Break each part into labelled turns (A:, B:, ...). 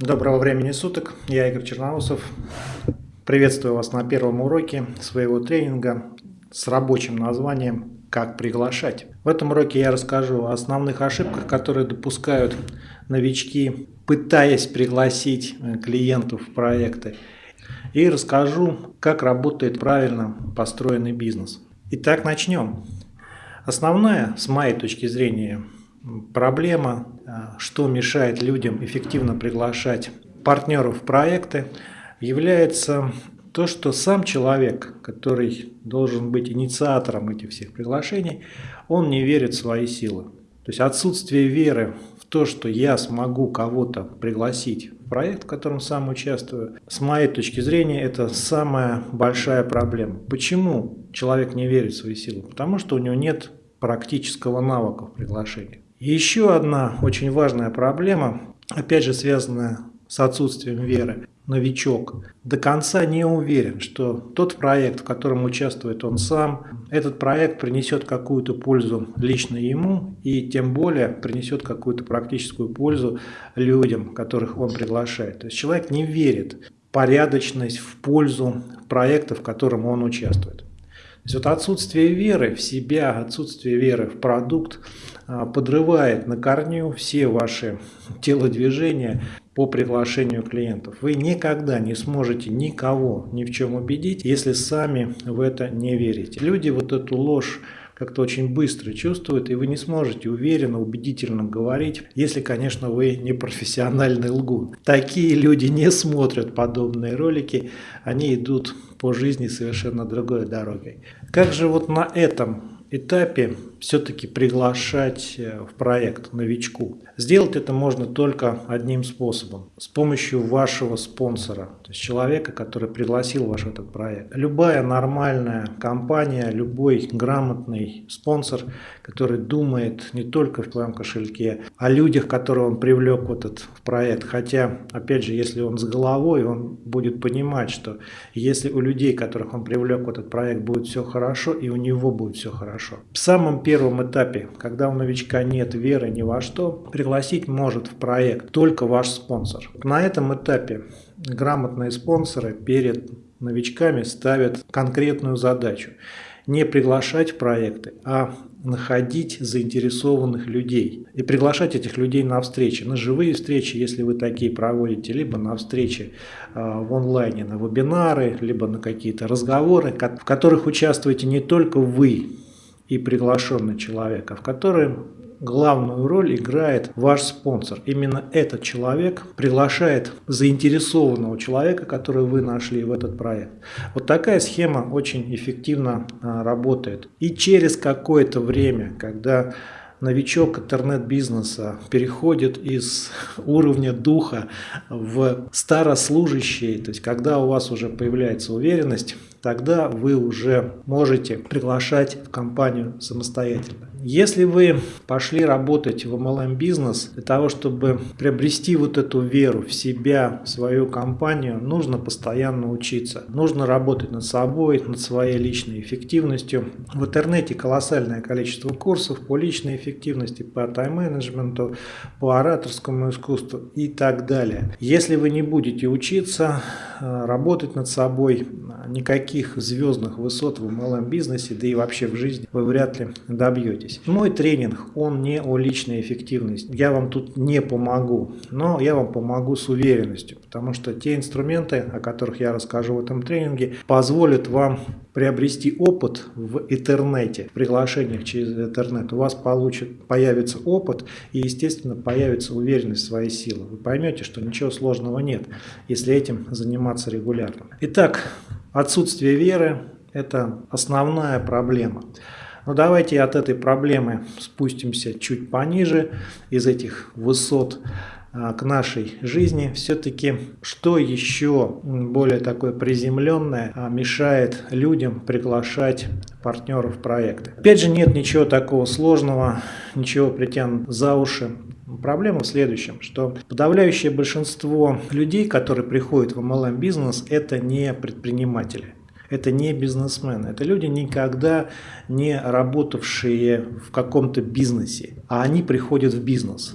A: Доброго времени суток, я Игорь Черноусов. Приветствую вас на первом уроке своего тренинга с рабочим названием «Как приглашать». В этом уроке я расскажу о основных ошибках, которые допускают новички, пытаясь пригласить э, клиентов в проекты. И расскажу, как работает правильно построенный бизнес. Итак, начнем. Основная, с моей точки зрения, проблема, а, что мешает людям эффективно приглашать партнеров в проекты, является то, что сам человек, который должен быть инициатором этих всех приглашений, он не верит в свои силы. То есть отсутствие веры в то, что я смогу кого-то пригласить в проект, в котором сам участвую, с моей точки зрения, это самая большая проблема. Почему человек не верит в свои силы? Потому что у него нет практического навыка в приглашении. Еще одна очень важная проблема, опять же связанная с отсутствием веры. Новичок до конца не уверен, что тот проект, в котором участвует он сам, этот проект принесет какую-то пользу лично ему и тем более принесет какую-то практическую пользу людям, которых он приглашает. То есть человек не верит в порядочность, в пользу проекта, в котором он участвует. То есть вот отсутствие веры в себя, отсутствие веры в продукт а, подрывает на корню все ваши телодвижения по приглашению клиентов. Вы никогда не сможете никого ни в чем убедить, если сами в это не верите. Люди вот эту ложь как-то очень быстро чувствуют, и вы не сможете уверенно, убедительно говорить, если, конечно, вы не профессиональный лгун. Такие люди не смотрят подобные ролики, они идут по жизни совершенно другой дорогой. Как же вот на этом этапе все-таки приглашать э, в проект новичку. Сделать это можно только одним способом. С помощью вашего спонсора, то есть человека, который пригласил ваш этот проект. Любая нормальная компания, любой грамотный спонсор, который думает не только в твоем кошельке, о людях, которые он привлек в этот проект. Хотя, опять же, если он с головой, он будет понимать, что если у людей, которых он привлек в этот проект, будет все хорошо, и у него будет все хорошо. В самом первом этапе, когда у новичка нет веры ни во что, пригласить может в проект только ваш спонсор. На этом этапе грамотные спонсоры перед новичками ставят конкретную задачу. Не приглашать в проекты, а находить заинтересованных людей и приглашать этих людей на встречи, на живые встречи, если вы такие проводите, либо на встречи э, в онлайне, на вебинары, либо на какие-то разговоры, в которых участвуете не только вы, и приглашенный человек, а в котором главную роль играет ваш спонсор. Именно этот человек приглашает заинтересованного человека, который вы нашли в этот проект. Вот такая схема очень эффективно а, работает. И через какое-то время, когда новичок интернет-бизнеса переходит из уровня духа в старослужащий, то есть когда у вас уже появляется уверенность, тогда вы уже можете приглашать в компанию самостоятельно. Если вы пошли работать в MLM бизнес, для того, чтобы приобрести вот эту веру в себя, в свою компанию, нужно постоянно учиться. Нужно работать над собой, над своей личной эффективностью. В интернете колоссальное количество курсов по личной эффективности, по тайм-менеджменту, по ораторскому искусству и так далее. Если вы не будете учиться, э, работать над собой, никаких звездных высот в MLM бизнесе, да и вообще в жизни вы вряд ли добьетесь добьетесь. Мой тренинг, он не о личной эффективности. Я вам тут не помогу, но я вам помогу с уверенностью, потому что те инструменты, о которых я расскажу в этом тренинге, позволят вам приобрести опыт в интернете, в приглашениях через интернет. У вас получит, появится опыт и, естественно, появится уверенность в своей силы. Вы поймете, что ничего сложного нет, если этим заниматься регулярно. Итак, отсутствие веры – это основная проблема. Но ну, давайте от этой проблемы спустимся чуть пониже, из этих высот а, к нашей жизни. Все-таки что еще более такое приземленное а, мешает людям приглашать партнеров в проекты? Опять же, нет ничего такого сложного, ничего притян за уши. Проблема в следующем, что подавляющее большинство людей, которые приходят в MLM бизнес, это не предприниматели это не бизнесмены, это люди, никогда не работавшие в каком-то бизнесе, а они приходят в бизнес.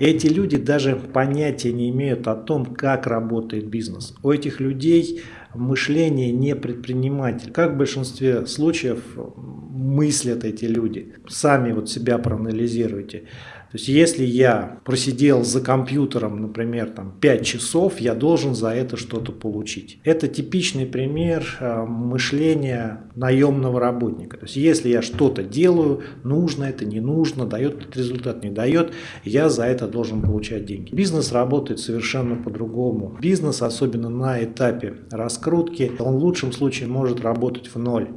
A: Эти люди даже понятия не имеют о том, как работает бизнес. У этих людей мышление не предприниматель. Как в большинстве случаев мыслят эти люди? Сами вот себя проанализируйте. То есть, если я просидел за компьютером, например, там, 5 часов, я должен за это что-то получить. Это типичный пример э, мышления наемного работника. То есть, если я что-то делаю, нужно это, не нужно, дает результат, не дает, я за это должен получать деньги. Бизнес работает совершенно по-другому. Бизнес, особенно на этапе раскрутки, он в лучшем случае может работать в ноль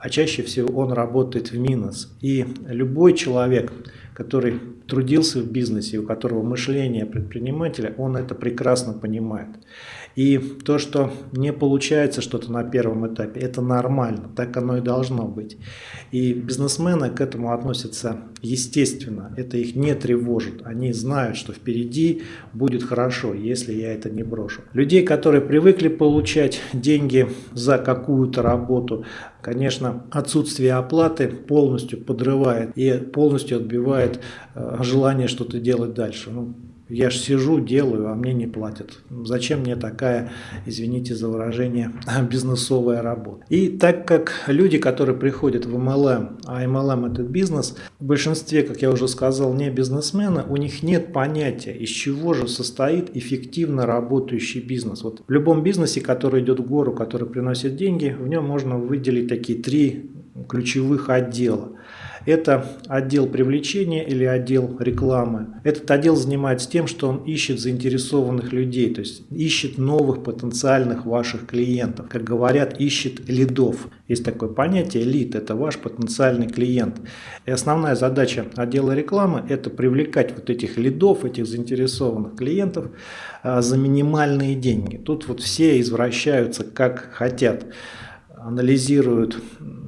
A: а чаще всего он работает в минус. И любой человек, который трудился в бизнесе, у которого мышление предпринимателя, он это прекрасно понимает. И то, что не получается что-то на первом этапе, это нормально, так оно и должно быть. И бизнесмены к этому относятся естественно, это их не тревожит. Они знают, что впереди будет хорошо, если я это не брошу. Людей, которые привыкли получать деньги за какую-то работу, конечно, отсутствие оплаты полностью подрывает и полностью отбивает э, желание что-то делать дальше. Ну, я же сижу, делаю, а мне не платят. Зачем мне такая, извините за выражение, бизнесовая работа? И так как люди, которые приходят в MLM, а MLM это бизнес, в большинстве, как я уже сказал, не бизнесмены, у них нет понятия, из чего же состоит эффективно работающий бизнес. Вот в любом бизнесе, который идет в гору, который приносит деньги, в нем можно выделить такие три ключевых отдела. Это отдел привлечения или отдел рекламы. Этот отдел занимается тем, что он ищет заинтересованных людей, то есть ищет новых потенциальных ваших клиентов. Как говорят, ищет лидов. Есть такое понятие лид – это ваш потенциальный клиент. И основная задача отдела рекламы – это привлекать вот этих лидов, этих заинтересованных клиентов а, за минимальные деньги. Тут вот все извращаются как хотят анализируют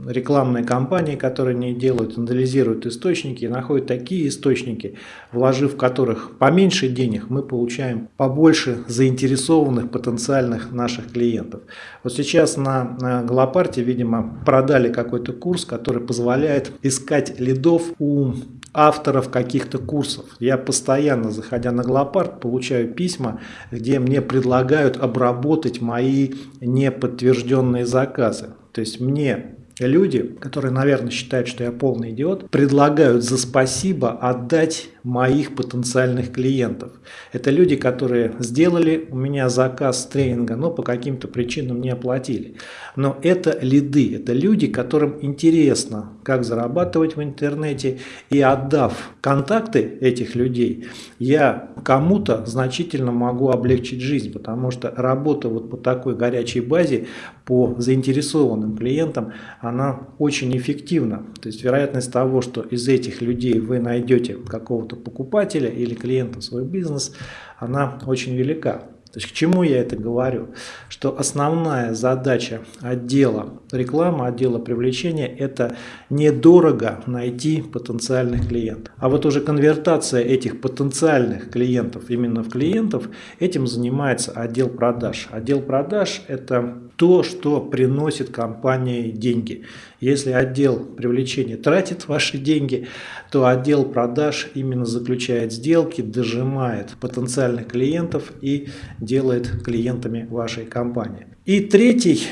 A: рекламные кампании, которые они делают, анализируют источники находят такие источники, вложив в которых поменьше денег, мы получаем побольше заинтересованных потенциальных наших клиентов. Вот сейчас на, Галопарте, видимо, продали какой-то курс, который позволяет искать лидов у авторов каких-то курсов. Я постоянно, заходя на Глопарт, получаю письма, где мне предлагают обработать мои неподтвержденные заказы. То есть мне люди, которые, наверное, считают, что я полный идиот, предлагают за спасибо отдать моих потенциальных клиентов. Это люди, которые сделали у меня заказ тренинга, но по каким-то причинам не оплатили. Но это лиды, это люди, которым интересно, как зарабатывать в интернете. И отдав контакты этих людей, я кому-то значительно могу облегчить жизнь, потому что работа вот по такой горячей базе по заинтересованным клиентам, она очень эффективна. То есть вероятность того, что из этих людей вы найдете какого-то какого-то покупателя или клиента в свой бизнес, она очень велика. То есть к чему я это говорю? Что основная задача отдела рекламы, отдела привлечения – это недорого найти потенциальных клиентов. А вот уже конвертация этих потенциальных клиентов именно в клиентов, этим занимается отдел продаж. Отдел продаж – это то, что приносит компании деньги. Если отдел привлечения тратит ваши деньги, то отдел продаж именно заключает сделки, дожимает потенциальных клиентов и делает клиентами вашей компании. И третий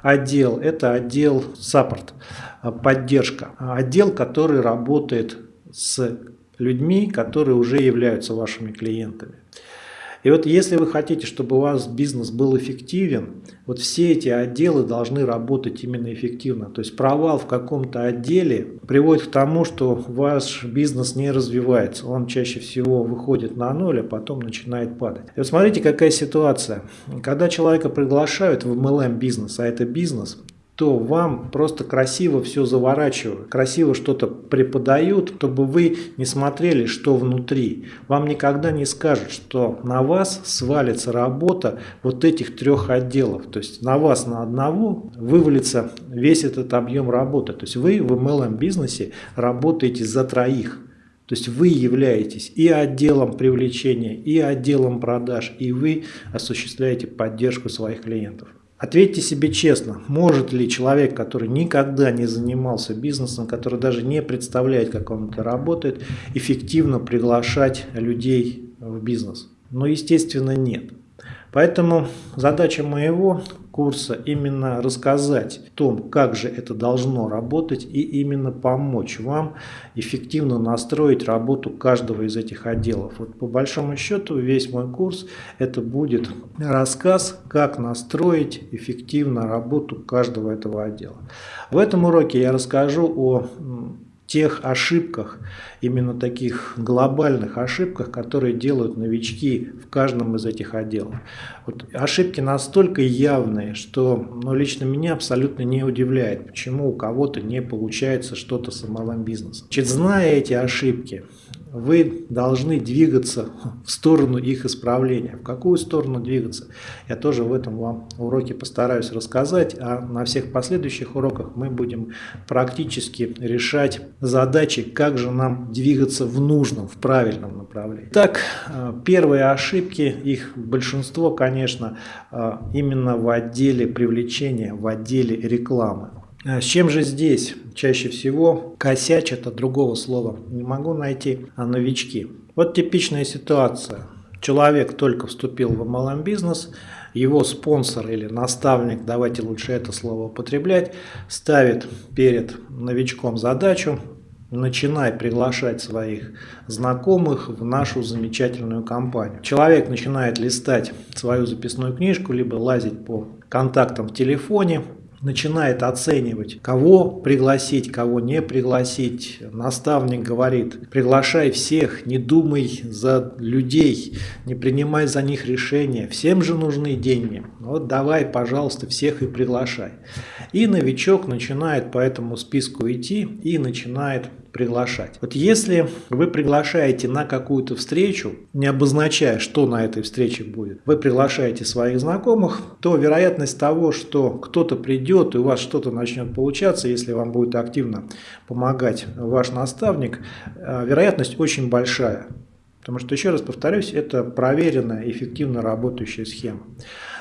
A: отдел – это отдел саппорт, поддержка. Отдел, который работает с людьми, которые уже являются вашими клиентами. И вот если вы хотите, чтобы у вас бизнес был эффективен, вот все эти отделы должны работать именно эффективно. То есть провал в каком-то отделе приводит к тому, что ваш бизнес не развивается. Он чаще всего выходит на ноль, а потом начинает падать. И вот смотрите, какая ситуация. Когда человека приглашают в MLM бизнес, а это бизнес, то вам просто красиво все заворачивают, красиво что-то преподают, чтобы вы не смотрели, что внутри. Вам никогда не скажут, что на вас свалится работа вот этих трех отделов. То есть на вас на одного вывалится весь этот объем работы. То есть вы в MLM бизнесе работаете за троих. То есть вы являетесь и отделом привлечения, и отделом продаж, и вы осуществляете поддержку своих клиентов. Ответьте себе честно, может ли человек, который никогда не занимался бизнесом, который даже не представляет, как он это работает, эффективно приглашать людей в бизнес? Ну, естественно, нет. Поэтому задача моего курса именно рассказать о том, как же это должно работать и именно помочь вам эффективно настроить работу каждого из этих отделов. Вот по большому счету весь мой курс это будет рассказ, как настроить эффективно работу каждого этого отдела. В этом уроке я расскажу о тех ошибках, именно таких глобальных ошибках, которые делают новички в каждом из этих отделов. Вот ошибки настолько явные, что ну, лично меня абсолютно не удивляет, почему у кого-то не получается что-то с малым бизнесом. Значит, зная эти ошибки, вы должны двигаться в сторону их исправления. В какую сторону двигаться? Я тоже в этом вам уроке постараюсь рассказать, а на всех последующих уроках мы будем практически решать задачи, как же нам двигаться в нужном, в правильном направлении. Так, э, первые ошибки, их большинство, конечно, э, именно в отделе привлечения, в отделе рекламы. А с чем же здесь чаще всего косячат, от другого слова не могу найти, а новички? Вот типичная ситуация. Человек только вступил в MLM бизнес, его спонсор или наставник, давайте лучше это слово употреблять, ставит перед новичком задачу начинай приглашать своих знакомых в нашу замечательную компанию. Человек начинает листать свою записную книжку, либо лазить по контактам в телефоне, начинает оценивать, кого пригласить, кого не пригласить. Наставник говорит, приглашай всех, не думай за людей, не принимай за них решения, всем же нужны деньги. Вот давай, пожалуйста, всех и приглашай. И новичок начинает по этому списку идти и начинает приглашать. Вот если вы приглашаете на какую-то встречу, не обозначая, что на этой встрече будет, вы приглашаете своих знакомых, то вероятность того, что кто-то придет и у вас что-то начнет получаться, если вам будет активно помогать ваш наставник, э, вероятность очень большая. Потому что, еще раз повторюсь, это проверенная, эффективно работающая схема.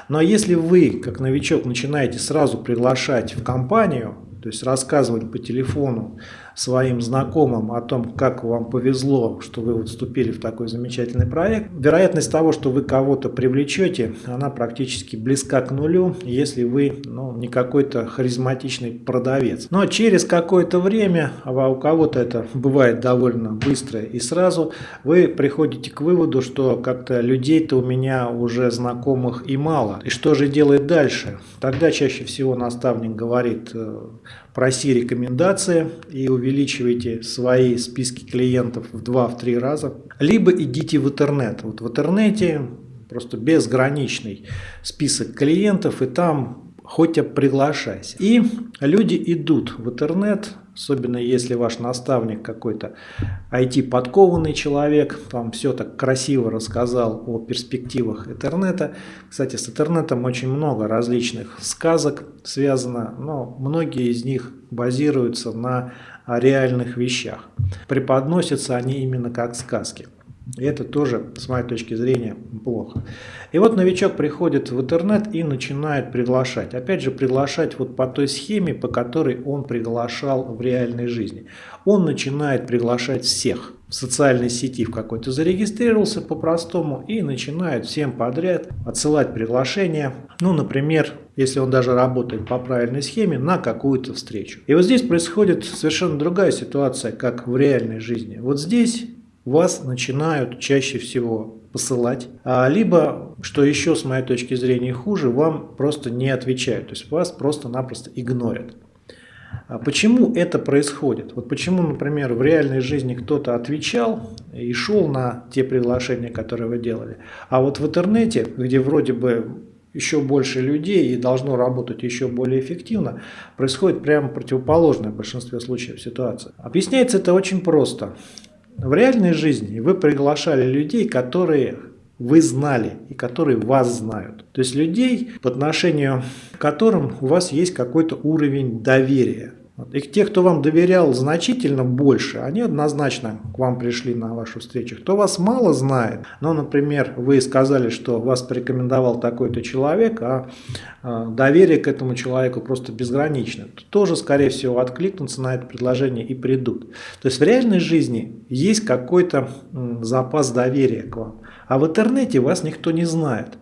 A: Но если вы, как новичок, начинаете сразу приглашать в компанию, то есть рассказывать по телефону своим знакомым о том, как вам повезло, что вы вот вступили в такой замечательный проект, вероятность того, что вы кого-то привлечете, она практически близка к нулю, если вы ну, не какой-то харизматичный продавец. Но через какое-то время, а у кого-то это бывает довольно быстро и сразу, вы приходите к выводу, что как-то людей-то у меня уже знакомых и мало. И что же делать дальше? Тогда чаще всего наставник говорит, э, проси рекомендации и увеличивайте свои списки клиентов в 2-3 раза. Либо идите в интернет. Вот в интернете просто безграничный список клиентов и там хоть приглашайся. И люди идут в интернет, особенно если ваш наставник какой-то IT-подкованный человек, там все так красиво рассказал о перспективах интернета. Кстати, с интернетом очень много различных сказок связано, но многие из них базируются на реальных вещах. Преподносятся они именно как сказки. И это тоже, с моей точки зрения, плохо. И вот новичок приходит в интернет и начинает приглашать. Опять же, приглашать вот по той схеме, по которой он приглашал в реальной жизни. Он начинает приглашать всех. В социальной сети в какой-то зарегистрировался по-простому и начинает всем подряд отсылать приглашения. Ну, например, если он даже работает по правильной схеме, на какую-то встречу. И вот здесь происходит совершенно другая ситуация, как в реальной жизни. Вот здесь вас начинают чаще всего посылать, а либо, что еще с моей точки зрения хуже, вам просто не отвечают, то есть вас просто-напросто игнорят. А почему это происходит? Вот почему, например, в реальной жизни кто-то отвечал и шел на те приглашения, которые вы делали, а вот в интернете, где вроде бы еще больше людей и должно работать еще более эффективно, происходит прямо противоположная в большинстве случаев ситуация. Объясняется это очень просто. В реальной жизни вы приглашали людей, которые вы знали и которые вас знают. То есть людей, по отношению к которым у вас есть какой-то уровень доверия. И те, кто вам доверял значительно больше, они однозначно к вам пришли на вашу встречу. Кто вас мало знает, ну, например, вы сказали, что вас порекомендовал такой-то человек, а, а доверие к этому человеку просто безгранично, то тоже, скорее всего, откликнутся на это предложение и придут. То есть в реальной жизни есть какой-то запас доверия к вам, а в интернете вас никто не знает.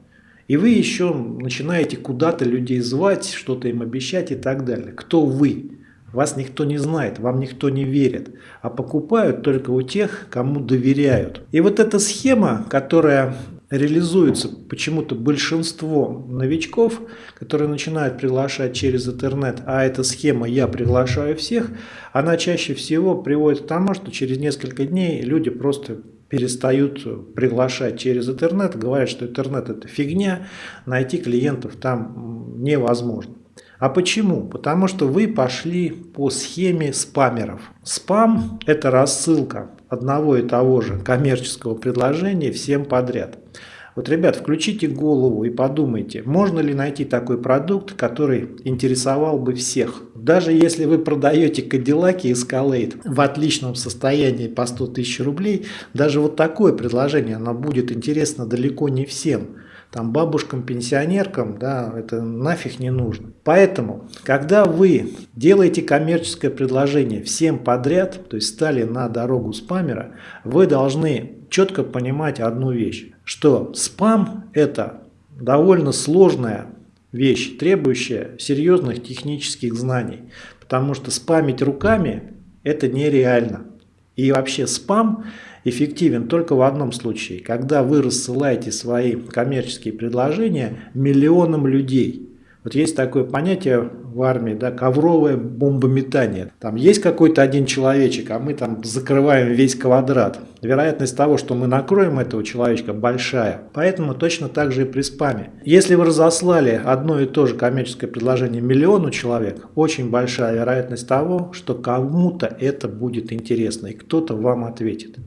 A: И вы еще начинаете куда-то людей звать, что-то им обещать и так далее. Кто вы? Вас никто не знает, вам никто не верит, а покупают только у тех, кому доверяют. И вот эта схема, которая реализуется почему-то большинство новичков, которые начинают приглашать через интернет, а эта схема «я приглашаю всех», она чаще всего приводит к тому, что через несколько дней люди просто перестают приглашать через интернет, говорят, что интернет это фигня, найти клиентов там невозможно. А почему? Потому что вы пошли по схеме спамеров. Спам – это рассылка одного и того же коммерческого предложения всем подряд. Вот, ребят, включите голову и подумайте, можно ли найти такой продукт, который интересовал бы всех. Даже если вы продаете Cadillac и Escalade в отличном состоянии по 100 тысяч рублей, даже вот такое предложение, оно будет интересно далеко не всем там бабушкам, пенсионеркам, да, это нафиг не нужно. Поэтому, когда вы делаете коммерческое предложение всем подряд, то есть стали на дорогу спамера, вы должны четко понимать одну вещь, что спам это довольно сложная вещь, требующая серьезных технических знаний, потому что спамить руками это нереально. И вообще спам эффективен только в одном случае, когда вы рассылаете свои коммерческие предложения миллионам людей. Вот есть такое понятие в армии, да, ковровое бомбометание. Там есть какой-то один человечек, а мы там закрываем весь квадрат. Вероятность того, что мы накроем этого человечка, большая. Поэтому точно так же и при спаме. Если вы разослали одно и то же коммерческое предложение миллиону человек, очень большая вероятность того, что кому-то это будет интересно и кто-то вам ответит.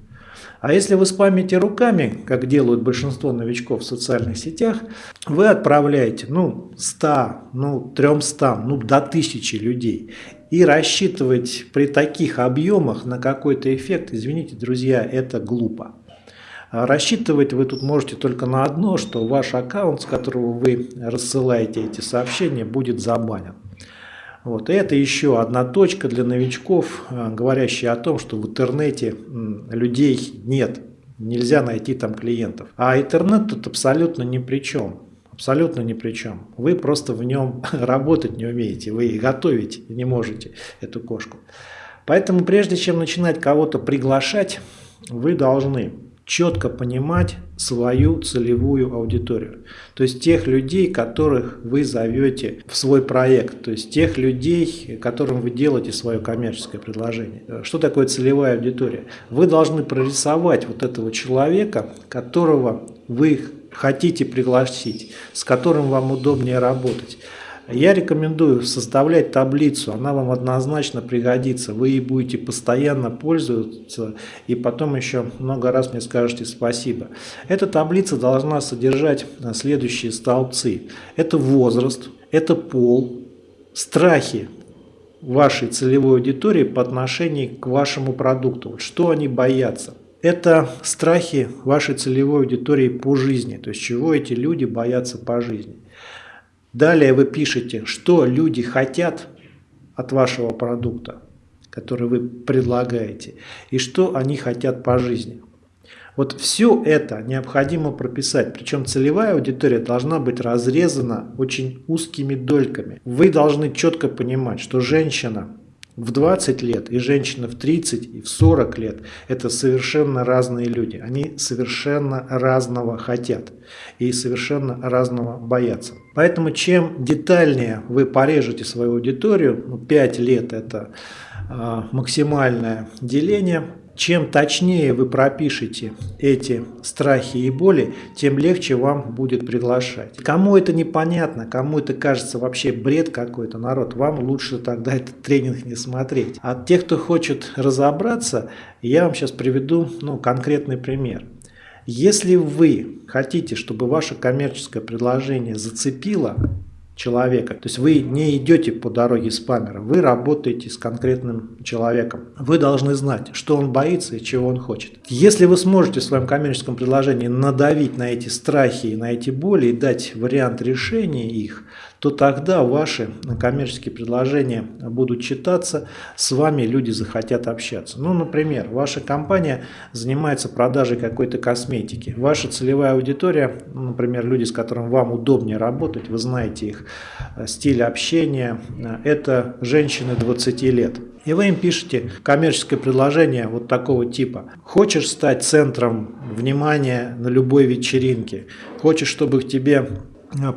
A: А если вы спамите руками, как делают большинство новичков в социальных сетях, вы отправляете ну 100, ну 300, ну до 1000 людей. И рассчитывать при таких объемах на какой-то эффект, извините, друзья, это глупо. А рассчитывать вы тут можете только на одно, что ваш аккаунт, с которого вы рассылаете эти сообщения, будет забанен. Вот. И это еще одна точка для новичков, э, говорящая о том, что в интернете людей нет, нельзя найти там клиентов. А интернет тут абсолютно ни при чем. Абсолютно ни при чем. Вы просто в нем работать не умеете, вы готовить не можете эту кошку. Поэтому прежде чем начинать кого-то приглашать, вы должны четко понимать свою целевую аудиторию. То есть тех людей, которых вы зовете в свой проект, то есть тех людей, которым вы делаете свое коммерческое предложение. Что такое целевая аудитория? Вы должны прорисовать вот этого человека, которого вы хотите пригласить, с которым вам удобнее работать. Я рекомендую составлять таблицу, она вам однозначно пригодится. Вы ей будете постоянно пользоваться и потом еще много раз мне скажете спасибо. Эта таблица должна содержать следующие столбцы. Это возраст, это пол, страхи вашей целевой аудитории по отношению к вашему продукту. Что они боятся? Это страхи вашей целевой аудитории по жизни, то есть чего эти люди боятся по жизни. Далее вы пишете, что люди хотят от вашего продукта, который вы предлагаете, и что они хотят по жизни. Вот все это необходимо прописать, причем целевая аудитория должна быть разрезана очень узкими дольками. Вы должны четко понимать, что женщина в 20 лет и женщина в 30 и в 40 лет – это совершенно разные люди. Они совершенно разного хотят и совершенно разного боятся. Поэтому чем детальнее вы порежете свою аудиторию, ну, 5 лет – это э, максимальное деление – чем точнее вы пропишете эти страхи и боли, тем легче вам будет приглашать. Кому это непонятно, кому это кажется вообще бред какой-то, народ, вам лучше тогда этот тренинг не смотреть. А тех, кто хочет разобраться, я вам сейчас приведу ну, конкретный пример. Если вы хотите, чтобы ваше коммерческое предложение зацепило человека. То есть вы не идете по дороге спамера, вы работаете с конкретным человеком. Вы должны знать, что он боится и чего он хочет. Если вы сможете в своем коммерческом предложении надавить на эти страхи и на эти боли и дать вариант решения их, то тогда ваши коммерческие предложения будут читаться, с вами люди захотят общаться. Ну, например, ваша компания занимается продажей какой-то косметики. Ваша целевая аудитория, например, люди, с которыми вам удобнее работать, вы знаете их э, стиль общения, э, это женщины 20 лет. И вы им пишете коммерческое предложение вот такого типа. Хочешь стать центром внимания на любой вечеринке? Хочешь, чтобы к тебе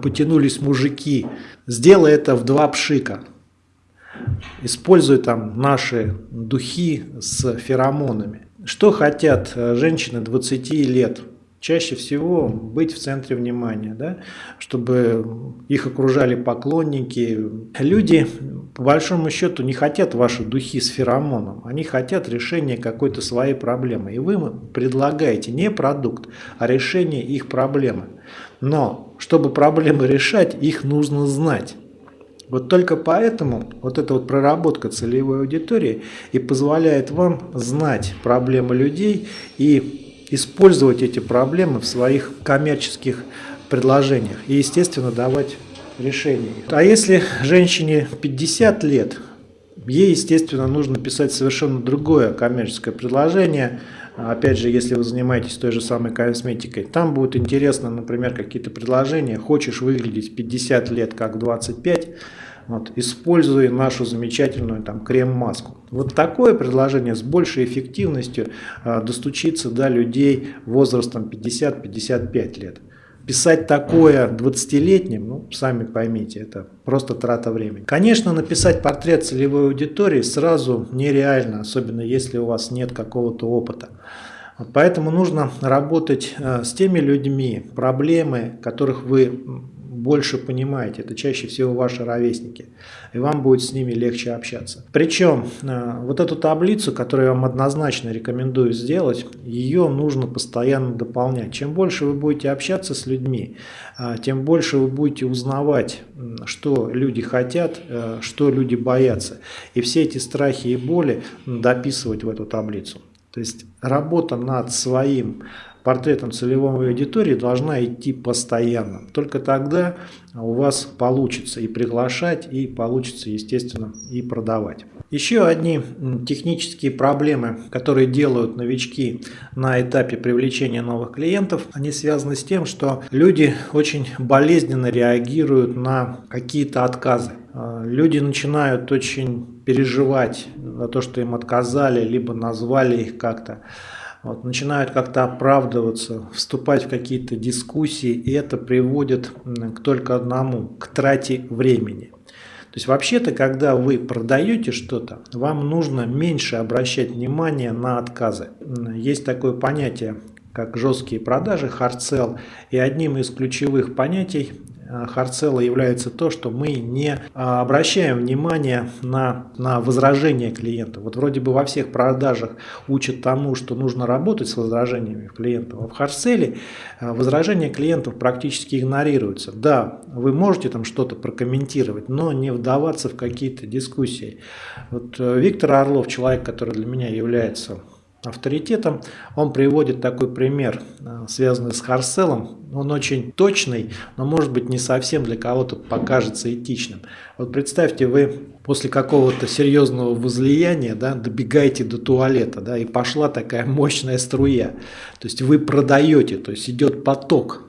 A: потянулись мужики? Сделай это в два пшика. Используй там наши духи с феромонами. Что хотят э, женщины 20 лет? чаще всего быть в центре внимания, да, чтобы их окружали поклонники. Люди, по большому счету, не хотят ваши духи с феромоном, они хотят решения какой-то своей проблемы. И вы предлагаете не продукт, а решение их проблемы. Но, чтобы проблемы решать, их нужно знать. Вот только поэтому вот эта вот проработка целевой аудитории и позволяет вам знать проблемы людей и использовать эти проблемы в своих коммерческих предложениях и, естественно, давать решения. А если женщине 50 лет, ей, естественно, нужно писать совершенно другое коммерческое предложение, Опять же, если вы занимаетесь той же самой косметикой, там будет интересно, например, какие-то предложения. Хочешь выглядеть 50 лет как 25, вот, используя нашу замечательную там крем-маску. Вот такое предложение с большей эффективностью э, достучится до людей возрастом 50-55 лет. Писать такое 20-летним, ну, сами поймите, это просто трата времени. Конечно, написать портрет целевой аудитории сразу нереально, особенно если у вас нет какого-то опыта. Поэтому нужно работать э, с теми людьми, проблемы, которых вы больше понимаете, это чаще всего ваши ровесники, и вам будет с ними легче общаться. Причем э, вот эту таблицу, которую я вам однозначно рекомендую сделать, ее нужно постоянно дополнять. Чем больше вы будете общаться с людьми, э, тем больше вы будете узнавать, что люди хотят, э, что люди боятся. И все эти страхи и боли дописывать в эту таблицу. То есть работа над своим портретом целевой аудитории должна идти постоянно. Только тогда у вас получится и приглашать, и получится, естественно, и продавать. Еще одни технические проблемы, которые делают новички на этапе привлечения новых клиентов, они связаны с тем, что люди очень болезненно реагируют на какие-то отказы. А, люди начинают очень переживать за то, что им отказали, либо назвали их как-то вот, начинают как-то оправдываться, вступать в какие-то дискуссии, и это приводит к только одному, к трате времени. То есть вообще-то, когда вы продаете что-то, вам нужно меньше обращать внимание на отказы. Есть такое понятие, как жесткие продажи, hard sell, и одним из ключевых понятий Харцела является то, что мы не а, обращаем внимания на, на возражения клиента. Вот вроде бы во всех продажах учат тому, что нужно работать с возражениями клиентов. А в Харцеле э, возражения клиентов практически игнорируются. Да, вы можете там что-то прокомментировать, но не вдаваться в какие-то дискуссии. Вот э, Виктор Орлов, человек, который для меня является авторитетом. Он приводит такой пример, э, связанный с Харселом. Он очень точный, но может быть не совсем для кого-то покажется этичным. Вот представьте, вы после какого-то серьезного возлияния да, добегаете до туалета, да, и пошла такая мощная струя. То есть вы продаете, то есть идет поток.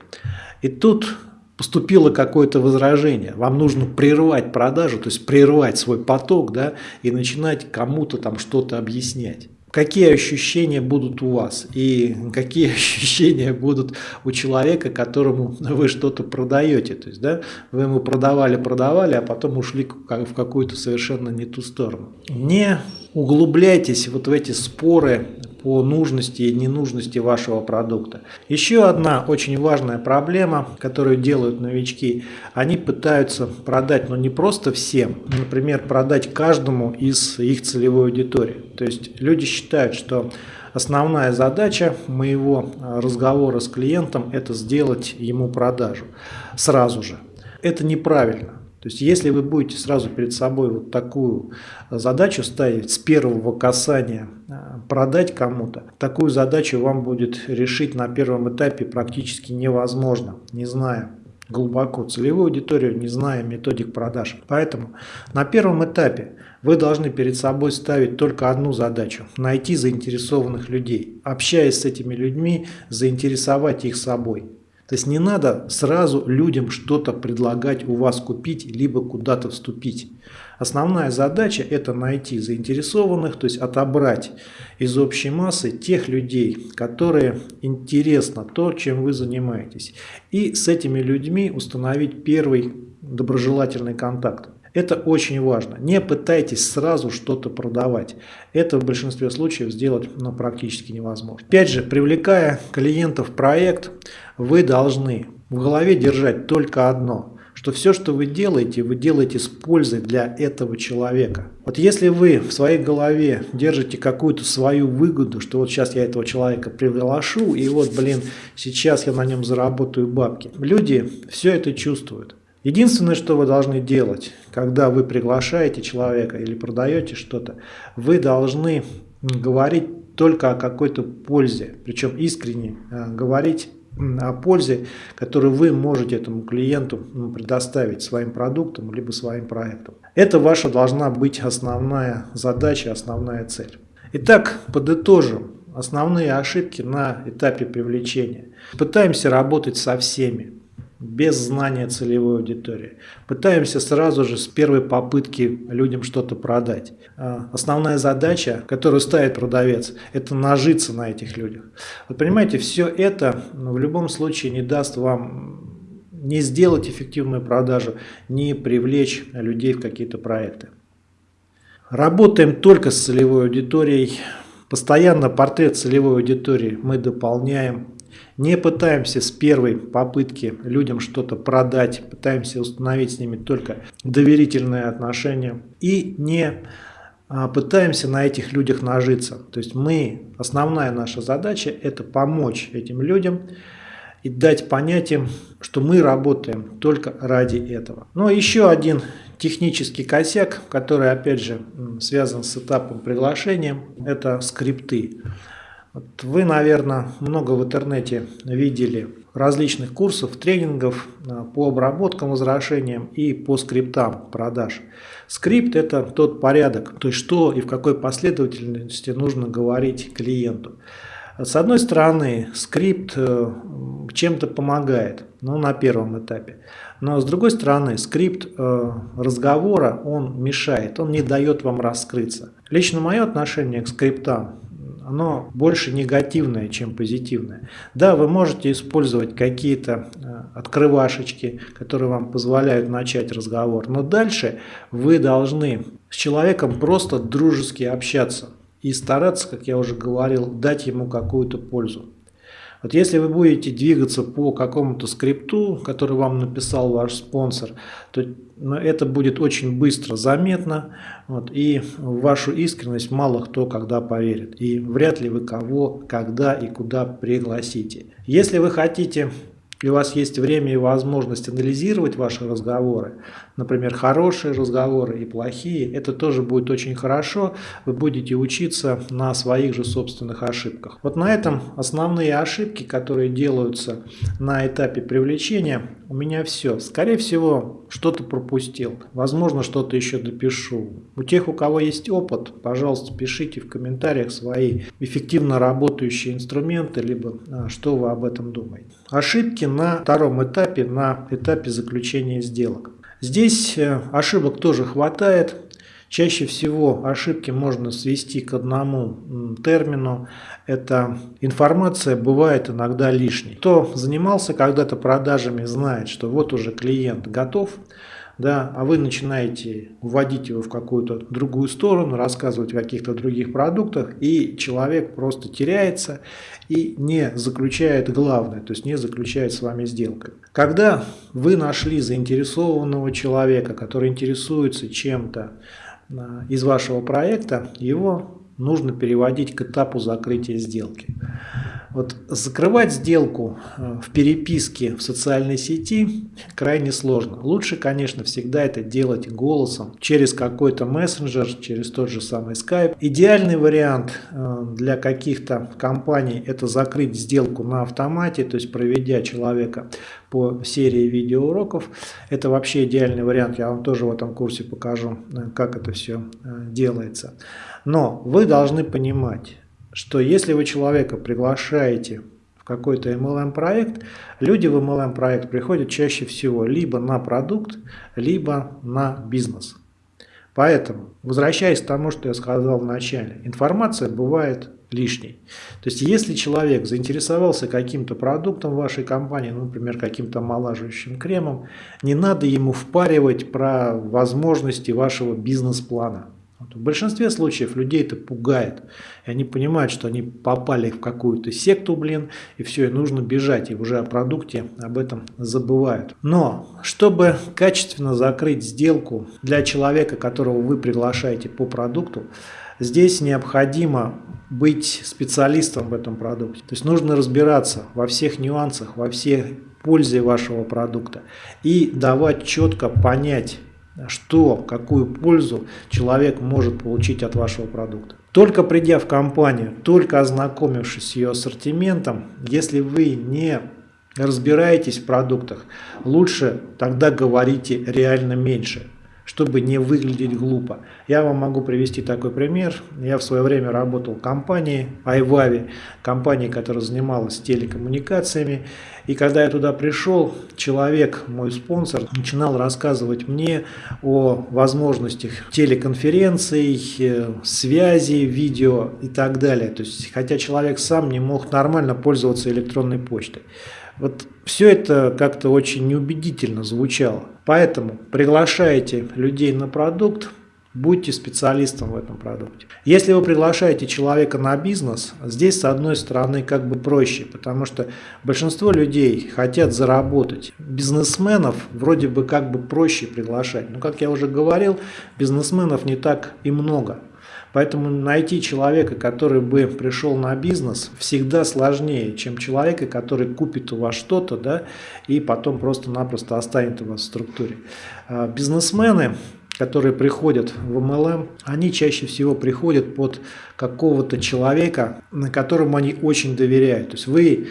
A: И тут поступило какое-то возражение, вам нужно прервать продажу, то есть прервать свой поток, да, и начинать кому-то там что-то объяснять какие ощущения будут у вас и какие ощущения будут у человека, которому вы что-то продаете. То есть, да, вы ему продавали, продавали, а потом ушли в какую-то совершенно не ту сторону. Не углубляйтесь вот в эти споры по нужности и ненужности вашего продукта. Еще одна очень важная проблема, которую делают новички, они пытаются продать, но не просто всем, например, продать каждому из их целевой аудитории. То есть люди считают, что основная задача моего разговора с клиентом – это сделать ему продажу сразу же. Это неправильно. То есть если вы будете сразу перед собой вот такую задачу ставить с первого касания э, продать кому-то, такую задачу вам будет решить на первом этапе практически невозможно, не зная глубоко целевую аудиторию, не зная методик продаж. Поэтому на первом этапе вы должны перед собой ставить только одну задачу – найти заинтересованных людей. Общаясь с этими людьми, заинтересовать их собой. То есть не надо сразу людям что-то предлагать у вас купить, либо куда-то вступить. Основная задача это найти заинтересованных, то есть отобрать из общей массы тех людей, которые интересно то, чем вы занимаетесь. И с этими людьми установить первый доброжелательный контакт. Это очень важно. Не пытайтесь сразу что-то продавать. Это в большинстве случаев сделать ну, практически невозможно. Опять же, привлекая клиентов в проект, вы должны в голове держать только одно, что все, что вы делаете, вы делаете с пользой для этого человека. Вот если вы в своей голове держите какую-то свою выгоду, что вот сейчас я этого человека приглашу, и вот, блин, сейчас я на нем заработаю бабки. Люди все это чувствуют. Единственное, что вы должны делать, когда вы приглашаете человека или продаете что-то, вы должны говорить только о какой-то пользе, причем искренне э, говорить о пользе, которую вы можете этому клиенту предоставить своим продуктом либо своим проектом. Это ваша должна быть основная задача, основная цель. Итак, подытожим основные ошибки на этапе привлечения. Пытаемся работать со всеми без знания целевой аудитории. Пытаемся сразу же с первой попытки людям что-то продать. А, основная задача, которую ставит продавец, это нажиться на этих людях. Вы понимаете, все это ну, в любом случае не даст вам не сделать эффективную продажу, не привлечь людей в какие-то проекты. Работаем только с целевой аудиторией. Постоянно портрет целевой аудитории мы дополняем не пытаемся с первой попытки людям что-то продать, пытаемся установить с ними только доверительные отношения и не а, пытаемся на этих людях нажиться. То есть мы, основная наша задача это помочь этим людям и дать понять что мы работаем только ради этого. Но еще один технический косяк, который опять же связан с этапом приглашения, это скрипты. Вот вы, наверное, много в интернете видели различных курсов, тренингов а, по обработкам, возвращениям и по скриптам продаж. Скрипт – это тот порядок, то есть что и в какой последовательности нужно говорить клиенту. С одной стороны, скрипт э, чем-то помогает, ну, на первом этапе. Но с другой стороны, скрипт э, разговора, он мешает, он не дает вам раскрыться. Лично мое отношение к скриптам оно больше негативное, чем позитивное. Да, вы можете использовать какие-то э, открывашечки, которые вам позволяют начать разговор, но дальше вы должны с человеком просто дружески общаться и стараться, как я уже говорил, дать ему какую-то пользу. Вот если вы будете двигаться по какому-то скрипту, который вам написал ваш спонсор, то ну, это будет очень быстро заметно, вот, и в вашу искренность мало кто когда поверит. И вряд ли вы кого, когда и куда пригласите. Если вы хотите и у вас есть время и возможность анализировать ваши разговоры, например, хорошие разговоры и плохие, это тоже будет очень хорошо, вы будете учиться на своих же собственных ошибках. Вот на этом основные ошибки, которые делаются на этапе привлечения, у меня все. Скорее всего, что-то пропустил, возможно, что-то еще допишу. У тех, у кого есть опыт, пожалуйста, пишите в комментариях свои эффективно работающие инструменты, либо а, что вы об этом думаете. Ошибки на втором этапе, на этапе заключения сделок. Здесь э, ошибок тоже хватает. Чаще всего ошибки можно свести к одному термину. Это информация бывает иногда лишней. Кто занимался когда-то продажами, знает, что вот уже клиент готов, да, а вы начинаете вводить его в какую-то другую сторону, рассказывать о каких-то других продуктах, и человек просто теряется и не заключает главное, то есть не заключает с вами сделку. Когда вы нашли заинтересованного человека, который интересуется чем-то а, из вашего проекта, его нужно переводить к этапу закрытия сделки. Вот закрывать сделку э, в переписке в социальной сети крайне сложно. Лучше, конечно, всегда это делать голосом, через какой-то мессенджер, через тот же самый Skype. Идеальный вариант э, для каких-то компаний это закрыть сделку на автомате, то есть проведя человека по серии видеоуроков. Это вообще идеальный вариант, я вам тоже в этом курсе покажу, э, как это все делается. Но вы должны понимать, что если вы человека приглашаете в какой-то MLM проект, люди в MLM проект приходят чаще всего либо на продукт, либо на бизнес. Поэтому, возвращаясь к тому, что я сказал в начале, информация бывает лишней. То есть, если человек заинтересовался каким-то продуктом вашей компании, ну, например, каким-то омолаживающим кремом, не надо ему впаривать про возможности вашего бизнес-плана. В большинстве случаев людей это пугает. И они понимают, что они попали в какую-то секту, блин, и все, и нужно бежать. И уже о продукте об этом забывают. Но, чтобы качественно закрыть сделку для человека, которого вы приглашаете по продукту, здесь необходимо быть специалистом в этом продукте. То есть нужно разбираться во всех нюансах, во всех пользе вашего продукта и давать четко понять что, какую пользу человек может получить от вашего продукта. Только придя в компанию, только ознакомившись с ее ассортиментом, если вы не разбираетесь в продуктах, лучше тогда говорите реально меньше чтобы не выглядеть глупо. Я вам могу привести такой пример. Я в свое время работал в компании iVavi, компании, которая занималась телекоммуникациями. И когда я туда пришел, человек, мой спонсор, начинал рассказывать мне о возможностях телеконференций, э, связи, видео и так далее. То есть, хотя человек сам не мог нормально пользоваться электронной почтой. Вот все это как-то очень неубедительно звучало. Поэтому приглашайте людей на продукт, будьте специалистом в этом продукте. Если вы приглашаете человека на бизнес, здесь с одной стороны как бы проще, потому что большинство людей хотят заработать. Бизнесменов вроде бы как бы проще приглашать. Но как я уже говорил, бизнесменов не так и много. Поэтому найти человека, который бы пришел на бизнес, всегда сложнее, чем человека, который купит у вас что-то, да, и потом просто-напросто останет у вас в структуре. А бизнесмены, которые приходят в MLM, они чаще всего приходят под какого-то человека, на которому они очень доверяют. То есть вы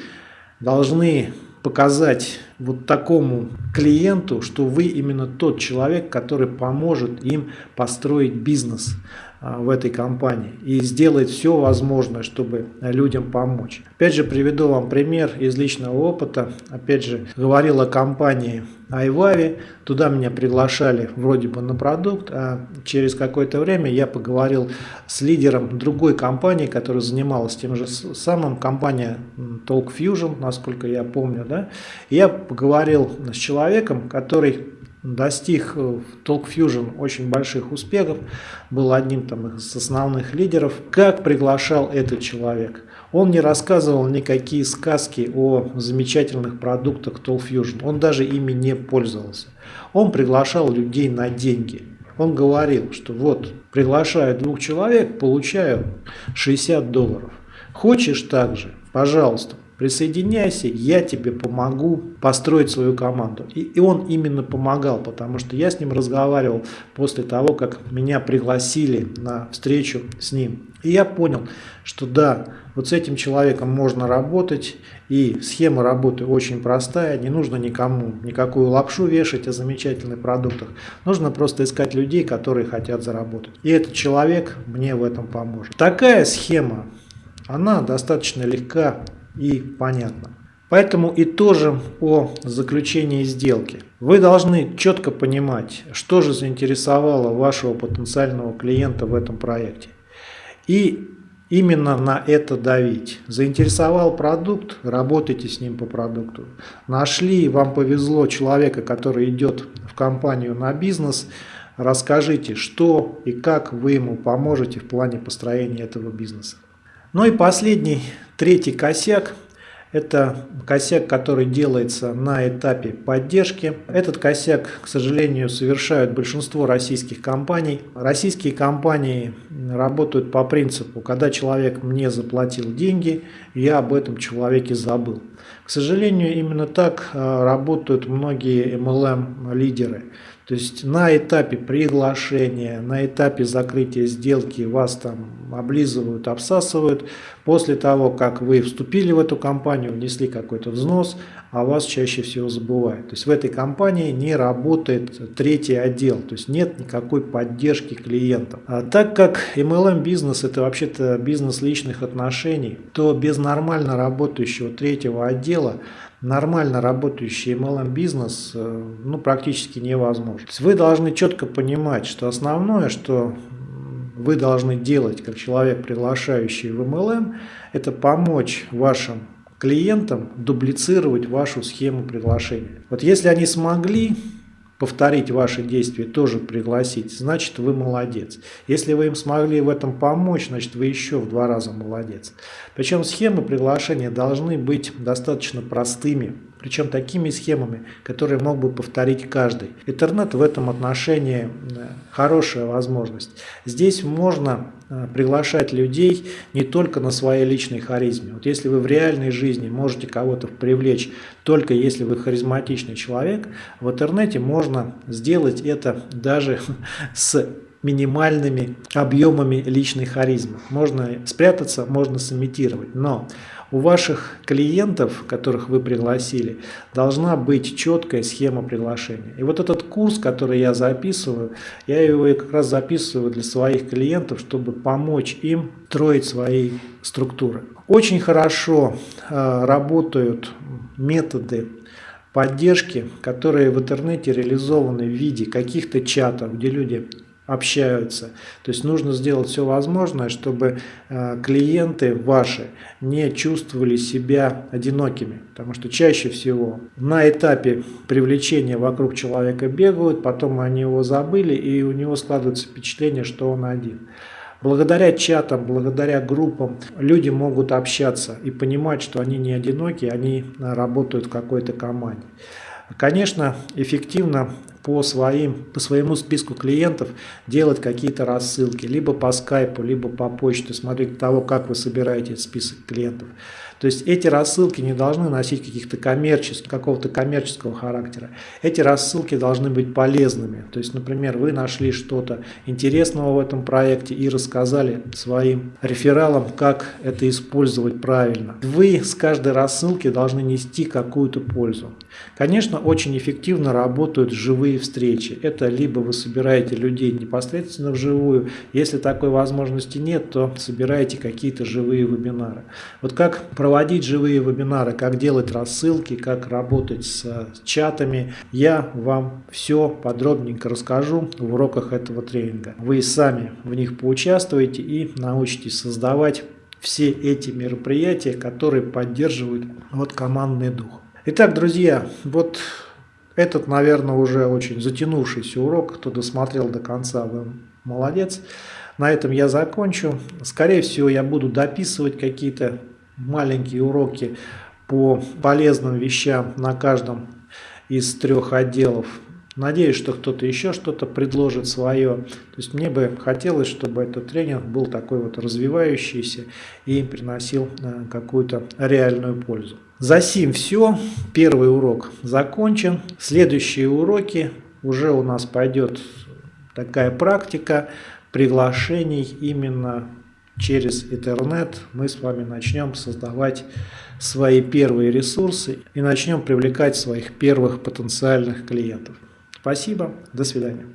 A: должны показать вот такому клиенту, что вы именно тот человек, который поможет им построить бизнес. А, в этой компании и сделает все возможное, чтобы людям помочь. Опять же, приведу вам пример из личного опыта. Опять же, говорил о компании iVavi. Туда меня приглашали вроде бы на продукт, а через какое-то время я поговорил с лидером другой компании, которая занималась тем же самым, компания Talk Fusion, насколько я помню. Да? я поговорил с человеком, который достиг в Talk Fusion очень больших успехов, был одним там, из основных лидеров. Как приглашал этот человек? Он не рассказывал никакие сказки о замечательных продуктах Talk Fusion, он даже ими не пользовался. Он приглашал людей на деньги. Он говорил, что вот, приглашаю двух человек, получаю 60 долларов. Хочешь так же? Пожалуйста, присоединяйся, я тебе помогу построить свою команду. И, и он именно помогал, потому что я с ним разговаривал после того, как меня пригласили на встречу с ним. И я понял, что да, вот с этим человеком можно работать, и схема работы очень простая, не нужно никому никакую лапшу вешать о замечательных продуктах, нужно просто искать людей, которые хотят заработать. И этот человек мне в этом поможет. Такая схема, она достаточно легка и понятно. Поэтому и тоже о заключении сделки. Вы должны четко понимать, что же заинтересовало вашего потенциального клиента в этом проекте. И именно на это давить. Заинтересовал продукт, работайте с ним по продукту. Нашли, вам повезло человека, который идет в компанию на бизнес, расскажите, что и как вы ему поможете в плане построения этого бизнеса. Ну и последний, третий косяк – Это косяк, который делается на этапе поддержки. Этот косяк, к сожалению, совершают большинство российских компаний. Российские компании работают по принципу, когда человек мне заплатил деньги, я об этом человеке забыл. К сожалению, именно так э, работают многие MLM-лидеры. То есть на этапе приглашения, на этапе закрытия сделки вас там облизывают, обсасывают. После того, как вы вступили в эту компанию, внесли какой-то взнос, а вас чаще всего забывают. То есть в этой компании не работает третий отдел, то есть нет никакой поддержки клиентов. А так как MLM бизнес это вообще-то бизнес личных отношений, то без нормально работающего третьего отдела нормально работающий MLM бизнес э, ну, практически невозможно. вы должны четко понимать, что основное, что вы должны делать как человек, приглашающий в MLM, это помочь вашим клиентам дублицировать вашу схему приглашения. Вот если они смогли повторить ваши действия, тоже пригласить, значит вы молодец. Если вы им смогли в этом помочь, значит вы еще в два раза молодец. Причем схемы приглашения должны быть достаточно простыми, причем такими схемами, которые мог бы повторить каждый. Интернет в этом отношении э, хорошая возможность. Здесь можно приглашать людей не только на своей личной харизме. Вот если вы в реальной жизни можете кого-то привлечь только если вы харизматичный человек, в интернете можно сделать это даже с минимальными объемами личной харизмы. Можно спрятаться, можно сымитировать, но у ваших клиентов, которых вы пригласили, должна быть четкая схема приглашения. И вот этот курс, который я записываю, я его как раз записываю для своих клиентов, чтобы помочь им строить свои структуры. Очень хорошо э, работают методы поддержки, которые в интернете реализованы в виде каких-то чатов, где люди общаются. То есть нужно сделать все возможное, чтобы э, клиенты ваши не чувствовали себя одинокими. Потому что чаще всего на этапе привлечения вокруг человека бегают, потом они его забыли, и у него складывается впечатление, что он один. Благодаря чатам, благодаря группам люди могут общаться и понимать, что они не одиноки, они работают в какой-то команде. Конечно, эффективно по, своим, по своему списку клиентов делать какие-то рассылки, либо по скайпу, либо по почте, смотреть того, как вы собираете список клиентов. То есть эти рассылки не должны носить каких-то коммерческих, какого-то коммерческого характера. Эти рассылки должны быть полезными. То есть, например, вы нашли что-то интересного в этом проекте и рассказали своим рефералам, как это использовать правильно. Вы с каждой рассылки должны нести какую-то пользу. Конечно, очень эффективно работают живые встречи. Это либо вы собираете людей непосредственно вживую, если такой возможности нет, то собираете какие-то живые вебинары. Вот как проводить живые вебинары, как делать рассылки, как работать с чатами, я вам все подробненько расскажу в уроках этого тренинга. Вы сами в них поучаствуете и научитесь создавать все эти мероприятия, которые поддерживают вот командный дух. Итак, друзья, вот этот, наверное, уже очень затянувшийся урок. Кто досмотрел до конца, вы молодец. На этом я закончу. Скорее всего, я буду дописывать какие-то маленькие уроки по полезным вещам на каждом из трех отделов. Надеюсь, что кто-то еще что-то предложит свое. То есть мне бы хотелось, чтобы этот тренинг был такой вот развивающийся и приносил э, какую-то реальную пользу. За сим все. Первый урок закончен. Следующие уроки уже у нас пойдет такая практика приглашений именно через интернет. Мы с вами начнем создавать свои первые ресурсы и начнем привлекать своих первых потенциальных клиентов. Спасибо, до свидания.